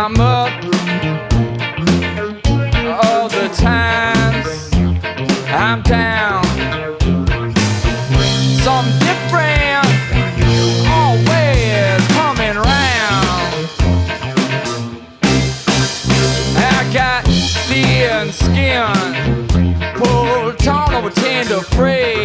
I'm up all the times I'm down. some different always coming round. I got thin skin, pulled on over tender praise.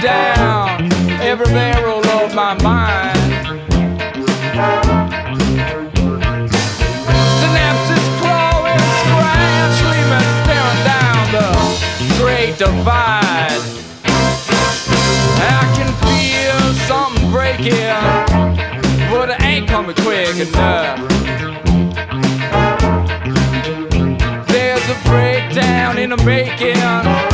Down every barrel of my mind. Synapses clawing, scratch, leaving staring down the great divide. I can feel something breaking, but it ain't coming quick enough. There's a breakdown in the making,